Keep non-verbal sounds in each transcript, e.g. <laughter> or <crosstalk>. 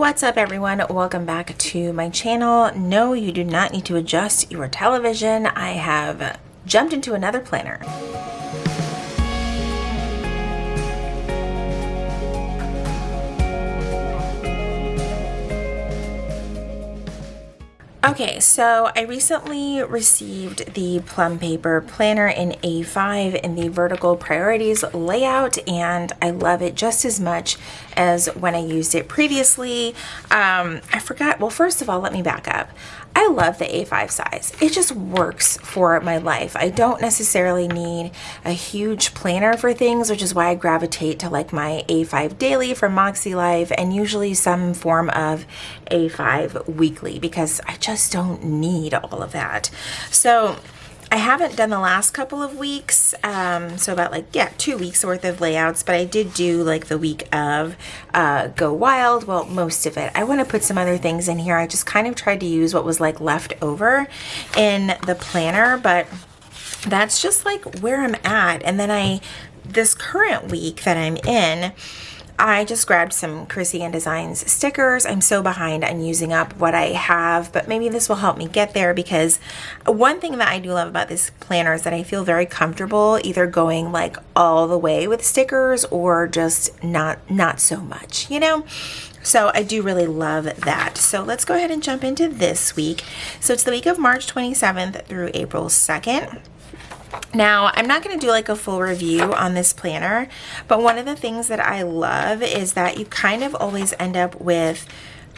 What's up everyone? Welcome back to my channel. No, you do not need to adjust your television. I have jumped into another planner. Okay, so I recently received the Plum Paper Planner in A5 in the vertical priorities layout and I love it just as much as when I used it previously. Um, I forgot, well first of all, let me back up. I love the A5 size. It just works for my life. I don't necessarily need a huge planner for things, which is why I gravitate to like my A5 daily from Moxie Life and usually some form of A5 weekly because I just don't need all of that. So I haven't done the last couple of weeks, um, so about like, yeah, two weeks worth of layouts, but I did do like the week of uh, Go Wild, well, most of it. I want to put some other things in here. I just kind of tried to use what was like left over in the planner, but that's just like where I'm at. And then I, this current week that I'm in, I just grabbed some Chrissy Ann Designs stickers. I'm so behind on using up what I have, but maybe this will help me get there because one thing that I do love about this planner is that I feel very comfortable either going like all the way with stickers or just not, not so much, you know? So I do really love that. So let's go ahead and jump into this week. So it's the week of March 27th through April 2nd. Now, I'm not going to do like a full review on this planner, but one of the things that I love is that you kind of always end up with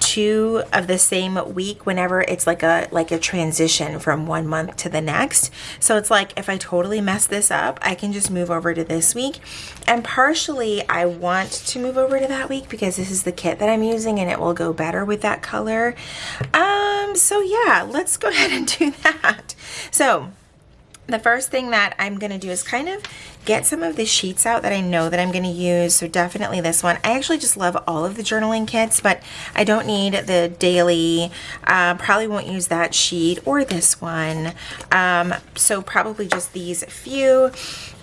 two of the same week whenever it's like a like a transition from one month to the next. So it's like if I totally mess this up I can just move over to this week. And partially I want to move over to that week because this is the kit that I'm using and it will go better with that color. Um so yeah let's go <laughs> ahead and do that. So the first thing that I'm going to do is kind of get some of the sheets out that I know that I'm going to use. So definitely this one. I actually just love all of the journaling kits, but I don't need the daily. Uh, probably won't use that sheet or this one. Um, so probably just these few.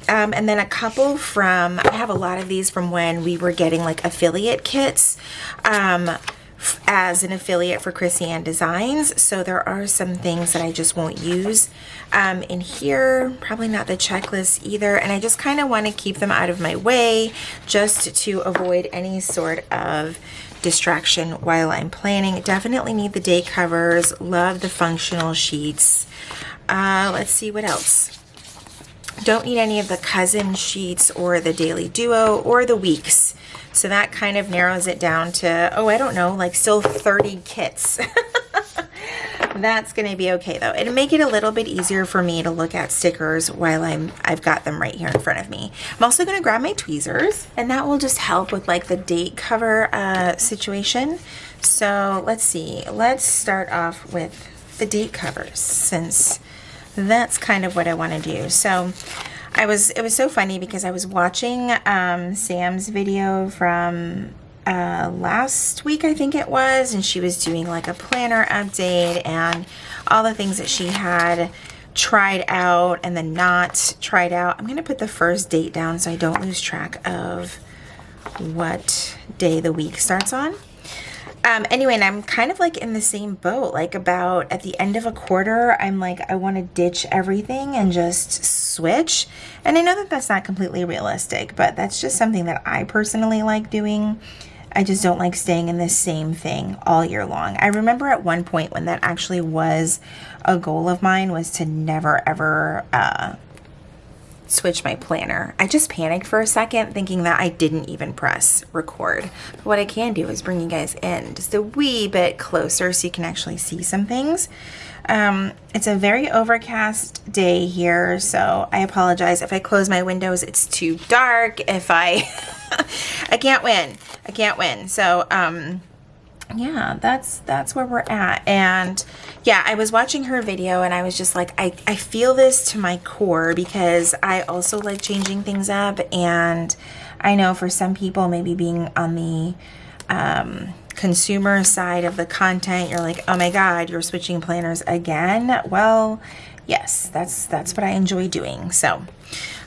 Um, and then a couple from, I have a lot of these from when we were getting like affiliate kits. Um, as an affiliate for Chrissy Ann Designs. So there are some things that I just won't use um, in here. Probably not the checklist either. And I just kind of want to keep them out of my way just to avoid any sort of distraction while I'm planning. Definitely need the day covers. Love the functional sheets. Uh, let's see what else. Don't need any of the cousin sheets or the daily duo or the weeks. So that kind of narrows it down to, oh, I don't know, like still 30 kits. <laughs> That's going to be okay though. It'll make it a little bit easier for me to look at stickers while I'm, I've got them right here in front of me. I'm also going to grab my tweezers and that will just help with like the date cover uh, situation. So let's see, let's start off with the date covers since that's kind of what I want to do. So I was, it was so funny because I was watching um, Sam's video from uh, last week, I think it was, and she was doing like a planner update and all the things that she had tried out and then not tried out. I'm going to put the first date down so I don't lose track of what day the week starts on. Um, anyway, and I'm kind of like in the same boat, like about at the end of a quarter, I'm like, I want to ditch everything and just switch. And I know that that's not completely realistic, but that's just something that I personally like doing. I just don't like staying in the same thing all year long. I remember at one point when that actually was a goal of mine was to never ever uh, switch my planner. I just panicked for a second thinking that I didn't even press record. But what I can do is bring you guys in just a wee bit closer so you can actually see some things. Um, it's a very overcast day here, so I apologize if I close my windows. It's too dark. If I, <laughs> I can't win. I can't win. So, um, yeah, that's that's where we're at. And yeah, I was watching her video and I was just like, I, I feel this to my core because I also like changing things up. And I know for some people, maybe being on the um, consumer side of the content, you're like, oh my God, you're switching planners again. Well, yes, that's that's what I enjoy doing. So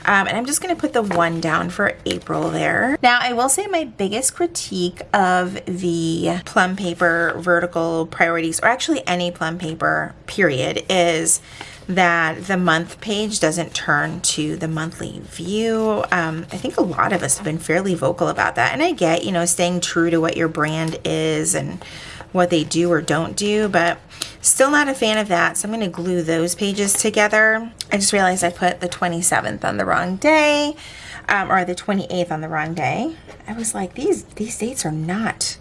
Um, and I'm just going to put the one down for April there. Now, I will say my biggest critique of the plum paper vertical priorities, or actually any plum paper period, is that the month page doesn't turn to the monthly view. Um, I think a lot of us have been fairly vocal about that. And I get, you know, staying true to what your brand is and what they do or don't do, but still not a fan of that. So I'm going to glue those pages together. I just realized I put the 27th on the wrong day um, or the 28th on the wrong day. I was like, these, these dates are not,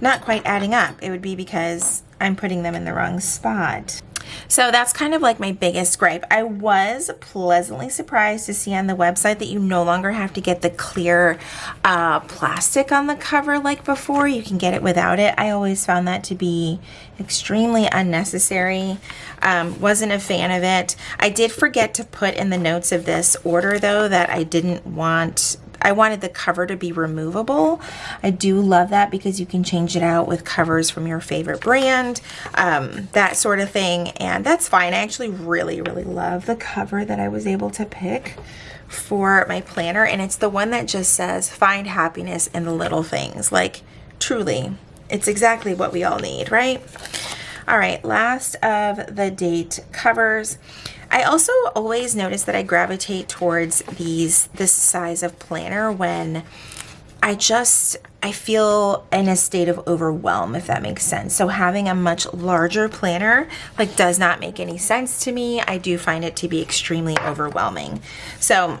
not quite adding up. It would be because I'm putting them in the wrong spot. So that's kind of like my biggest gripe. I was pleasantly surprised to see on the website that you no longer have to get the clear uh, plastic on the cover like before. You can get it without it. I always found that to be extremely unnecessary. Um, wasn't a fan of it. I did forget to put in the notes of this order though that I didn't want I wanted the cover to be removable. I do love that because you can change it out with covers from your favorite brand, um, that sort of thing. And that's fine. I actually really, really love the cover that I was able to pick for my planner. And it's the one that just says, find happiness in the little things. Like, truly, it's exactly what we all need, right? All right, last of the date covers. I also always notice that I gravitate towards these this size of planner when I just I feel in a state of overwhelm if that makes sense. So having a much larger planner like does not make any sense to me. I do find it to be extremely overwhelming. So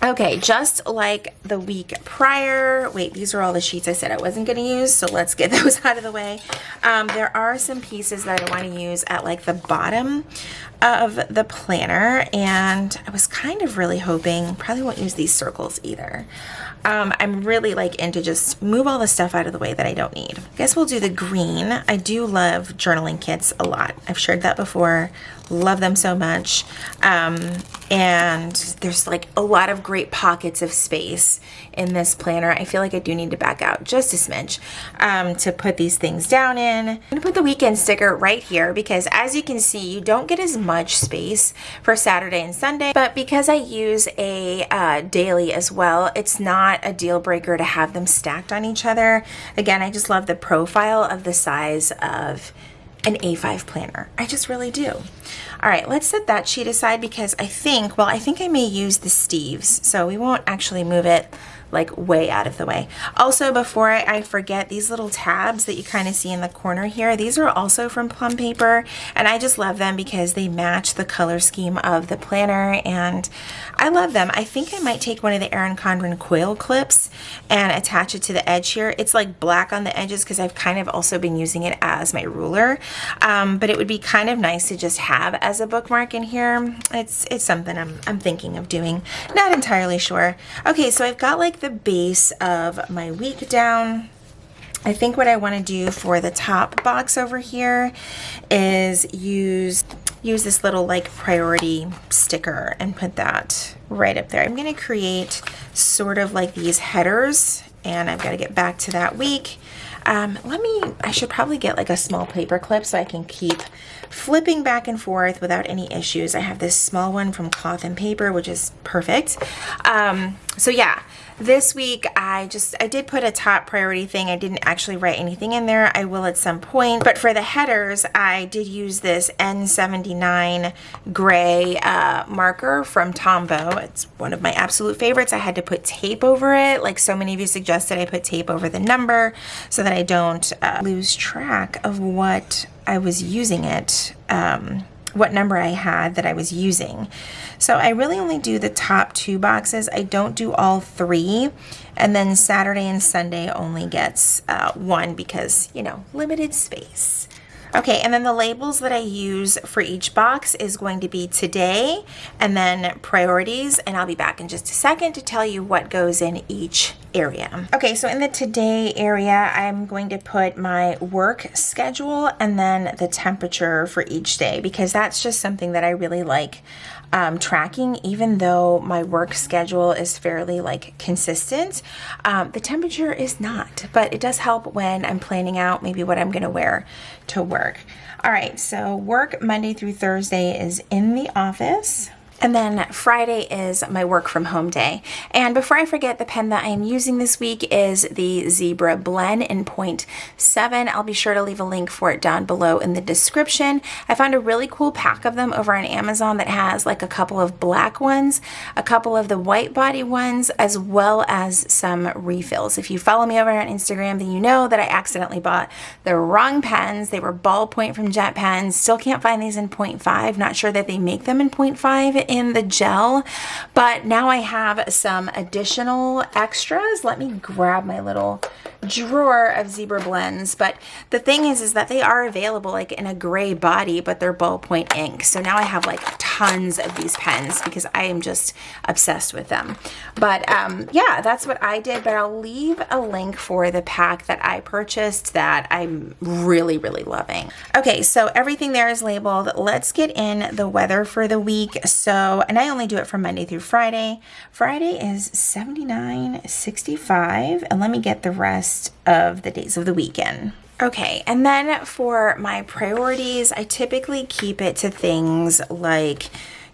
Okay, just like the week prior, wait, these are all the sheets I said I wasn't going to use, so let's get <laughs> those out of the way. Um, there are some pieces that I want to use at like the bottom of the planner, and I was kind of really hoping, probably won't use these circles either. Um, I'm really like into just move all the stuff out of the way that I don't need. I guess we'll do the green. I do love journaling kits a lot. I've shared that before love them so much. Um, and there's like a lot of great pockets of space in this planner. I feel like I do need to back out just a smidge um, to put these things down in. I'm gonna put the weekend sticker right here because as you can see you don't get as much space for Saturday and Sunday. But because I use a uh, daily as well it's not a deal breaker to have them stacked on each other. Again I just love the profile of the size of an A5 planner. I just really do. All right, let's set that sheet aside because I think, well, I think I may use the Steves, so we won't actually move it like way out of the way. Also, before I forget, these little tabs that you kind of see in the corner here, these are also from Plum Paper, and I just love them because they match the color scheme of the planner, and I love them. I think I might take one of the Erin Condren coil clips and attach it to the edge here. It's like black on the edges because I've kind of also been using it as my ruler, um, but it would be kind of nice to just have as a bookmark in here. It's, it's something I'm, I'm thinking of doing. Not entirely sure. Okay, so I've got like the base of my week down. I think what I want to do for the top box over here is use use this little like priority sticker and put that right up there. I'm going to create sort of like these headers and I've got to get back to that week. Um, let me, I should probably get like a small paper clip so I can keep flipping back and forth without any issues. I have this small one from Cloth and Paper, which is perfect. Um, so yeah, this week, I just, I did put a top priority thing. I didn't actually write anything in there. I will at some point. But for the headers, I did use this N79 gray uh, marker from Tombow. It's one of my absolute favorites. I had to put tape over it. Like so many of you suggested, I put tape over the number so that I don't uh, lose track of what I was using it um, what number I had that I was using. So I really only do the top two boxes. I don't do all three. And then Saturday and Sunday only gets uh, one because, you know, limited space. Okay, and then the labels that I use for each box is going to be today and then priorities, and I'll be back in just a second to tell you what goes in each area. Okay, so in the today area, I'm going to put my work schedule and then the temperature for each day because that's just something that I really like um, tracking, even though my work schedule is fairly like consistent. Um, the temperature is not, but it does help when I'm planning out maybe what I'm gonna wear to work. All right, so work Monday through Thursday is in the office. And then Friday is my work from home day. And before I forget, the pen that I am using this week is the Zebra Blend in 0.7. I'll be sure to leave a link for it down below in the description. I found a really cool pack of them over on Amazon that has like a couple of black ones, a couple of the white body ones, as well as some refills. If you follow me over on Instagram, then you know that I accidentally bought the wrong pens. They were ballpoint from Jet Pens. Still can't find these in 0.5. Not sure that they make them in 0.5 in the gel, but now I have some additional extras. Let me grab my little drawer of zebra blends. But the thing is is that they are available like in a gray body but they're ballpoint ink. So now I have like tons of these pens because I am just obsessed with them. But um, yeah that's what I did. But I'll leave a link for the pack that I purchased that I'm really really loving. Okay so everything there is labeled. Let's get in the weather for the week. So and I only do it from Monday through Friday Friday is 79 65 and let me get the rest rest of the days of the weekend. Okay, and then for my priorities, I typically keep it to things like,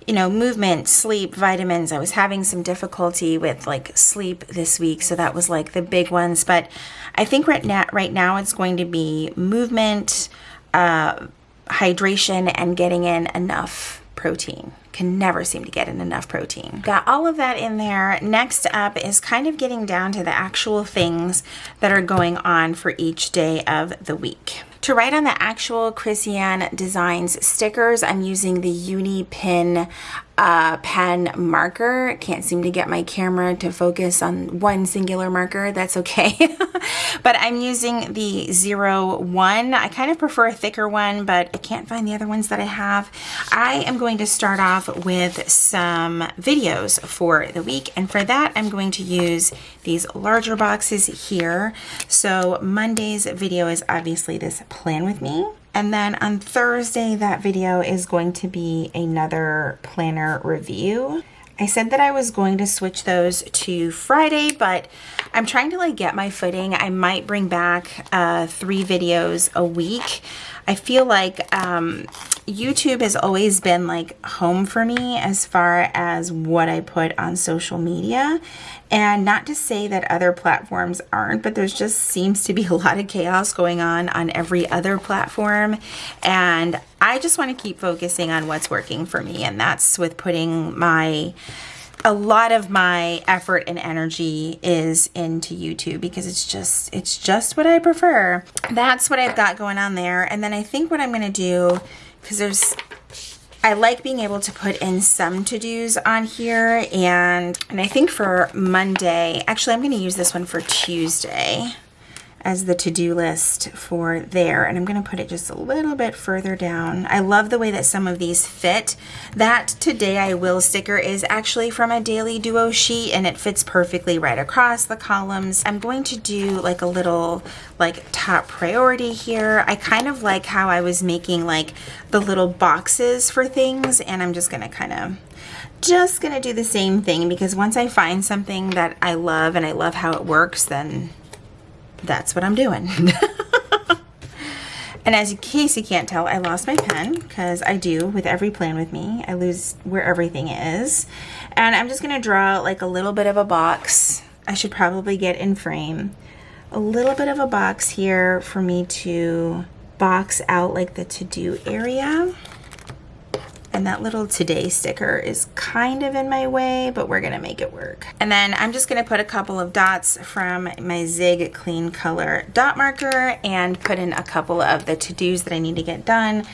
you know, movement, sleep, vitamins. I was having some difficulty with like sleep this week, so that was like the big ones. But I think right now, right now it's going to be movement, uh, hydration, and getting in enough protein can never seem to get in enough protein. Got all of that in there. Next up is kind of getting down to the actual things that are going on for each day of the week. To write on the actual Chrissy Ann Designs stickers, I'm using the Uni Pin uh, pen marker. Can't seem to get my camera to focus on one singular marker. That's okay. <laughs> but I'm using the zero one. I kind of prefer a thicker one, but I can't find the other ones that I have. I am going to start off with some videos for the week. And for that, I'm going to use these larger boxes here. So Monday's video is obviously this plan with me. And then on Thursday, that video is going to be another planner review. I said that I was going to switch those to Friday, but I'm trying to like get my footing. I might bring back uh, three videos a week. I feel like um, YouTube has always been like home for me as far as what I put on social media. And not to say that other platforms aren't, but there's just seems to be a lot of chaos going on on every other platform. And I just want to keep focusing on what's working for me. And that's with putting my a lot of my effort and energy is into YouTube because it's just it's just what I prefer. That's what I've got going on there. And then I think what I'm going to do because there's I like being able to put in some to-dos on here and and I think for Monday, actually I'm to use this one for Tuesday as the to-do list for there and I'm going to put it just a little bit further down. I love the way that some of these fit. That Today I Will sticker is actually from a Daily Duo sheet and it fits perfectly right across the columns. I'm going to do like a little like top priority here. I kind of like how I was making like the little boxes for things and I'm just going to kind of just gonna do the same thing because once I find something that I love and I love how it works then that's what I'm doing. <laughs> and as in case you can't tell, I lost my pen because I do with every plan with me. I lose where everything is. And I'm just going to draw like a little bit of a box. I should probably get in frame. A little bit of a box here for me to box out like the to-do area. And that little today sticker is kind of in my way, but we're gonna make it work. And then I'm just gonna put a couple of dots from my Zig Clean Color dot marker and put in a couple of the to-dos that I need to get done.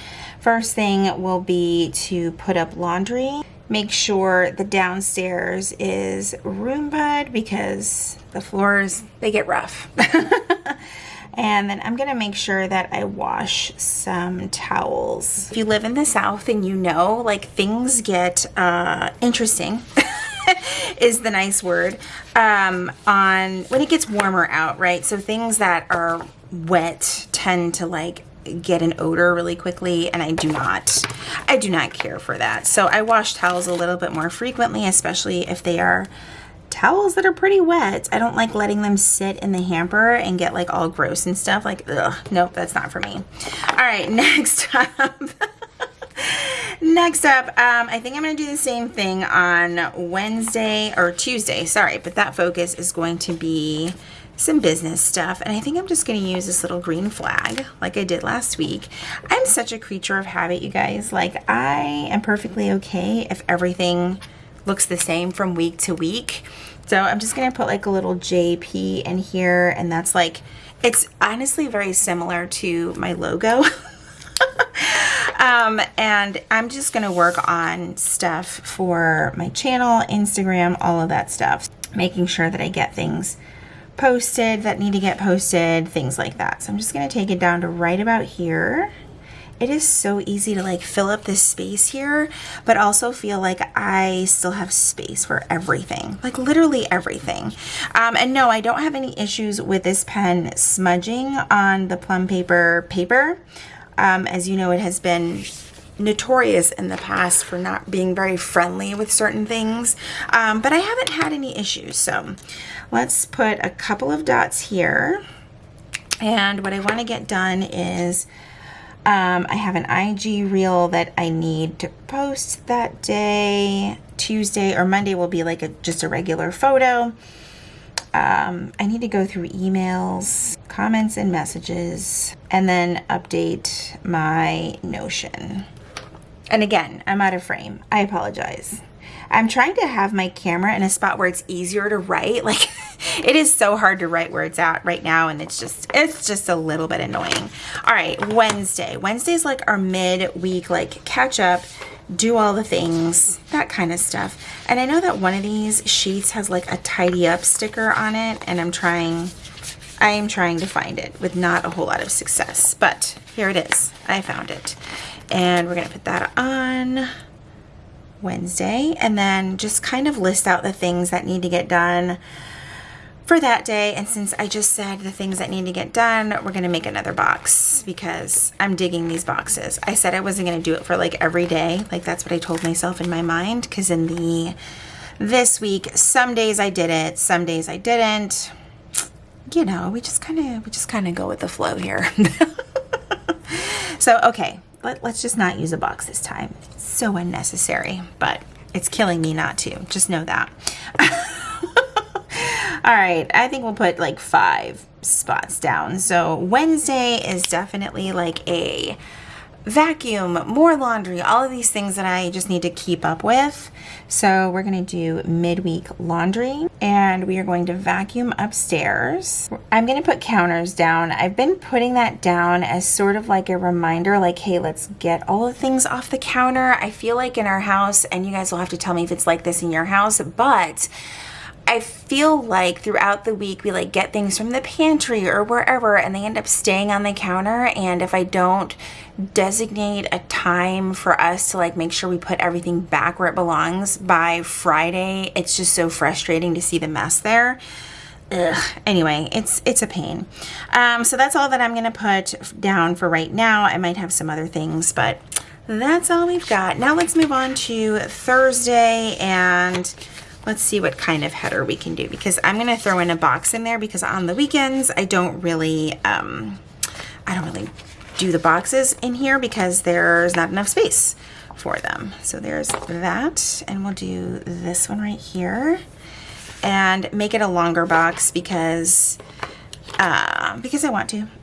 First thing will be to put up laundry. Make sure the downstairs is Roomba'd because the floors, they get rough. <laughs> And then I'm gonna make sure that I wash some towels. If you live in the South and you know, like things get uh, interesting. <laughs> is the nice word um, on when it gets warmer out right so things that are wet tend to like get an odor really quickly and I do not I do not care for that so I wash towels a little bit more frequently especially if they are towels that are pretty wet. I don't like letting them sit in the hamper and get like all gross and stuff. Like, ugh, nope, that's not for me. All right, <laughs> next up. <laughs> Next up, um, I think I'm going to do the same thing on Wednesday or Tuesday, sorry, but that focus is going to be some business stuff. And I think I'm just going to use this little green flag like I did last week. I'm such a creature of habit, you guys. Like, I am perfectly okay if everything looks the same from week to week. So I'm just going to put like a little JP in here. And that's like, it's honestly very similar to my logo. <laughs> um, and I'm just going to work on stuff for my channel, Instagram, all of that stuff. Making sure that I get things posted that need to get posted, things like that. So I'm just going to take it down to right about here. It is so easy to like fill up this space here, but also feel like I still have space for everything, like literally everything. Um, and no, I don't have any issues with this pen smudging on the plum paper paper. Um, as you know, it has been notorious in the past for not being very friendly with certain things, um, but I haven't had any issues. So let's put a couple of dots here. And what I want to get done is um, I have an IG reel that I need to post that day. Tuesday or Monday will be like a just a regular photo. Um, I need to go through emails, comments, and messages, and then update my Notion. And again, I'm out of frame. I apologize. I'm trying to have my camera in a spot where it's easier to write. <laughs> Like it is so hard to write where it's at right now and it's just it's just a little bit annoying. All right, Wednesday. Wednesday's like our mid-week like catch up, do all the things, that kind of stuff. And I know that one of these sheets has like a tidy up sticker on it and I'm trying I am trying to find it with not a whole lot of success, but here it is. I found it. And we're to put that on Wednesday and then just kind of list out the things that need to get done for that day. And since I just said the things that need to get done, we're going to make another box because I'm digging these boxes. I said I wasn't going to do it for like every day. Like that's what I told myself in my mind because in the this week, some days I did it, some days I didn't. You know, we just kind of we just kind of go with the flow here. <laughs> so, okay, let, let's just not use a box this time. It's so unnecessary, but it's killing me not to. Just know that. <laughs> All right, I think we'll put like five spots down. So Wednesday is definitely like a vacuum, more laundry, all of these things that I just need to keep up with. So we're going to do midweek laundry and we are going to vacuum upstairs. I'm going to put counters down. I've been putting that down as sort of like a reminder like, hey, let's get all the things off the counter. I feel like in our house, and you guys will have to tell me if it's like this in your house, but I feel like throughout the week we like get things from the pantry or wherever and they end up staying on the counter and if I don't designate a time for us to like make sure we put everything back where it belongs by Friday, it's just so frustrating to see the mess there. Ugh. Anyway, it's it's a pain. Um, so that's all that I'm gonna put down for right now. I might have some other things, but that's all we've got. Now let's move on to Thursday and let's see what kind of header we can do because I'm going to throw in a box in there because on the weekends I don't really, um, I don't really do the boxes in here because there's not enough space for them. So there's that and we'll do this one right here and make it a longer box because, uh, because I want to. <laughs>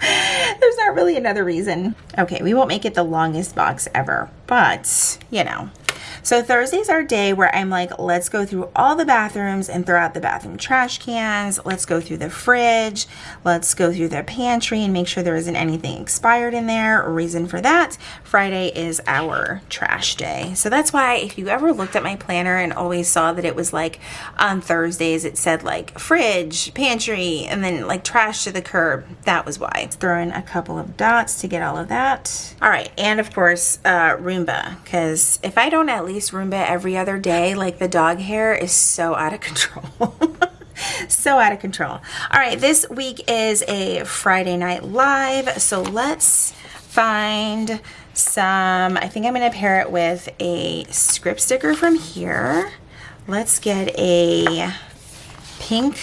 There's not really another reason. Okay, we won't make it the longest box ever, but you know, so Thursday's our day where I'm like, let's go through all the bathrooms and throw out the bathroom trash cans. Let's go through the fridge. Let's go through the pantry and make sure there isn't anything expired in there. Reason for that, Friday is our trash day. So that's why if you ever looked at my planner and always saw that it was like on Thursdays, it said like fridge, pantry, and then like trash to the curb. That was why. Throw in a couple of dots to get all of that. All right, and of course, uh, Roomba, because if I don't at least Roomba every other day. Like the dog hair is so out of <laughs> control. so out of control. All right, this week is a Friday Night Live. So let's find some, I think I'm to pair it with a script sticker from here. Let's get a pink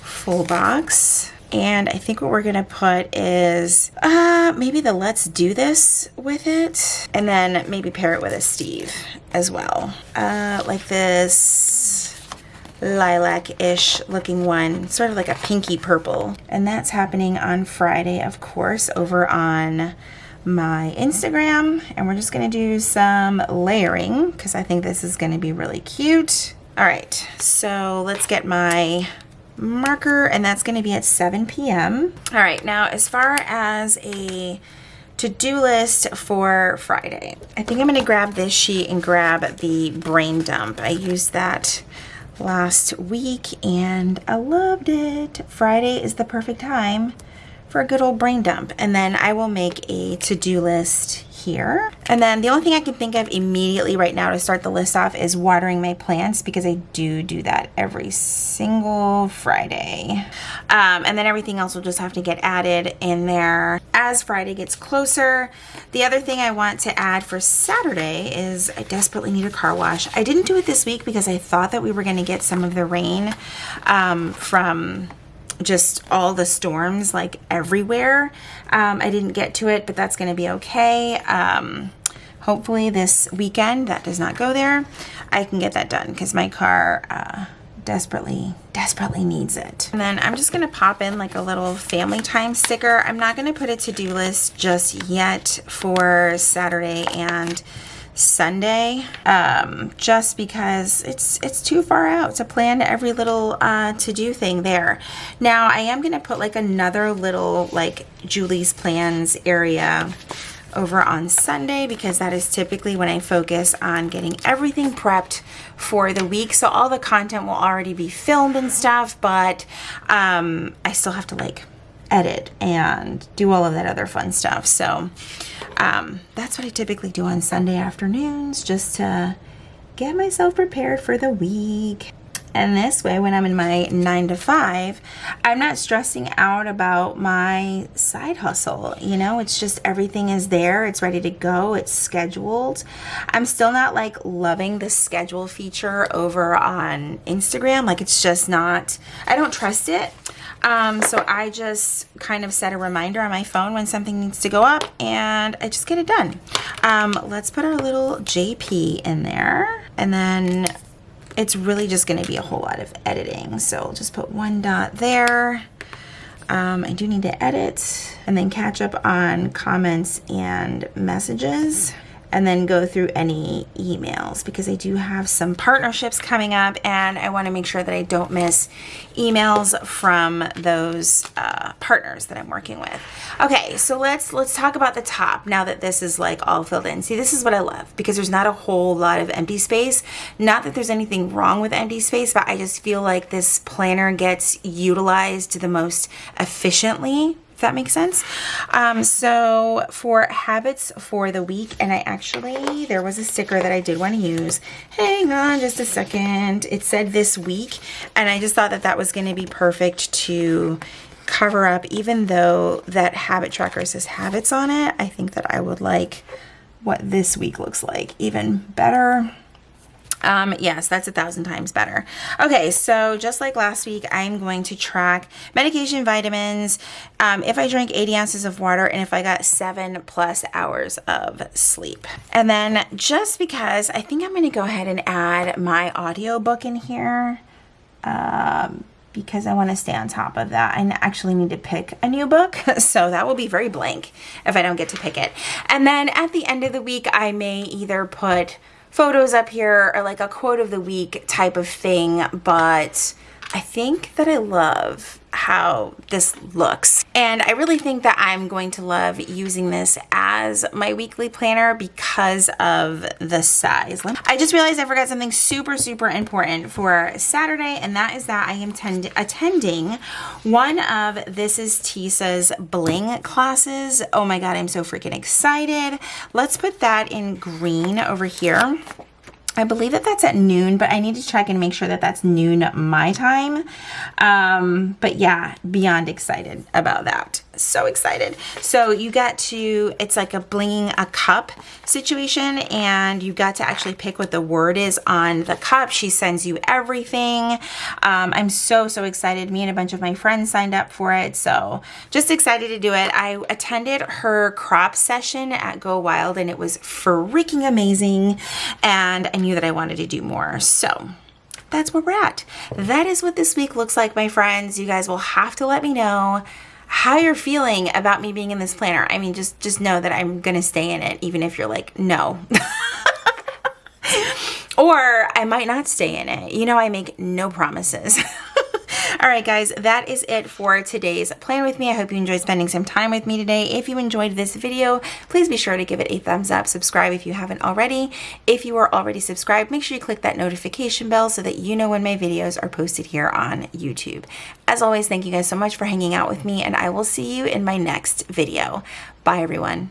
full box And I think what we're gonna put is uh, maybe the let's do this with it. And then maybe pair it with a Steve as well. Uh, like this lilac-ish looking one, sort of like a pinky purple. And that's happening on Friday, of course, over on my Instagram. And we're just gonna do some layering because I think this is gonna be really cute. All right, so let's get my marker and that's gonna be at 7 p.m. All right, now as far as a to-do list for Friday, I think I'm gonna grab this sheet and grab the brain dump. I used that last week and I loved it. Friday is the perfect time for a good old brain dump. And then I will make a to-do list here. And then the only thing I can think of immediately right now to start the list off is watering my plants because I do do that every single Friday. Um, and then everything else will just have to get added in there as Friday gets closer. The other thing I want to add for Saturday is I desperately need a car wash. I didn't do it this week because I thought that we were going to get some of the rain um, from just all the storms like everywhere. Um, I didn't get to it, but that's going to be okay. Um, hopefully this weekend, that does not go there, I can get that done because my car uh, desperately, desperately needs it. And then I'm just going to pop in like a little family time sticker. I'm not going to put a to-do list just yet for Saturday and Sunday um, just because it's it's too far out to plan every little uh, to-do thing there. Now I am going to put like another little like Julie's plans area over on Sunday because that is typically when I focus on getting everything prepped for the week. So all the content will already be filmed and stuff, but um, I still have to like edit and do all of that other fun stuff. So um, that's what I typically do on Sunday afternoons just to get myself prepared for the week. And this way, when I'm in my nine to five, I'm not stressing out about my side hustle. You know, it's just everything is there, it's ready to go, it's scheduled. I'm still not like loving the schedule feature over on Instagram. Like, it's just not, I don't trust it. Um, so I just kind of set a reminder on my phone when something needs to go up and I just get it done. Um, let's put our little JP in there and then it's really just going to be a whole lot of editing. So just put one dot there. Um, I do need to edit and then catch up on comments and messages and then go through any emails because I do have some partnerships coming up and I want to make sure that I don't miss emails from those uh, partners that I'm working with. Okay, so let's let's talk about the top now that this is like all filled in. See, this is what I love because there's not a whole lot of empty space. Not that there's anything wrong with empty space, but I just feel like this planner gets utilized the most efficiently that makes sense. Um, so for habits for the week, and I actually, there was a sticker that I did want to use. Hang on just a second. It said this week, and I just thought that that was going to be perfect to cover up, even though that habit tracker says habits on it. I think that I would like what this week looks like even better. Um, yes, that's a thousand times better. Okay, so just like last week, I'm going to track medication, vitamins, um, if I drank 80 ounces of water, and if I got seven plus hours of sleep. And then just because I think I'm going to go ahead and add my audiobook in here. Um, because I want to stay on top of that. I actually need to pick a new book, <laughs> so that will be very blank if I don't get to pick it. And then at the end of the week, I may either put photos up here or like a quote of the week type of thing, but I think that I love how this looks. And I really think that I'm going to love using this as my weekly planner because of the size. I just realized I forgot something super, super important for Saturday, and that is that I am attending one of This is Tisa's bling classes. Oh my God, I'm so freaking excited. Let's put that in green over here. I believe that that's at noon, but I need to check and make sure that that's noon my time. Um, but yeah, beyond excited about that. So excited. So you got to, it's like a blinging a cup situation and you got to actually pick what the word is on the cup. She sends you everything. Um, I'm so, so excited. Me and a bunch of my friends signed up for it. So just excited to do it. I attended her crop session at Go Wild and it was freaking amazing. And I knew that I wanted to do more. So that's where we're at. That is what this week looks like, my friends. You guys will have to let me know how you're feeling about me being in this planner. I mean, just just know that I'm going to stay in it even if you're like, "No." <laughs> or I might not stay in it. You know, I make no promises. All right, guys, that is it for today's plan with me. I hope you enjoyed spending some time with me today. If you enjoyed this video, please be sure to give it a thumbs up. Subscribe if you haven't already. If you are already subscribed, make sure you click that notification bell so that you know when my videos are posted here on YouTube. As always, thank you guys so much for hanging out with me, and I will see you in my next video. Bye, everyone.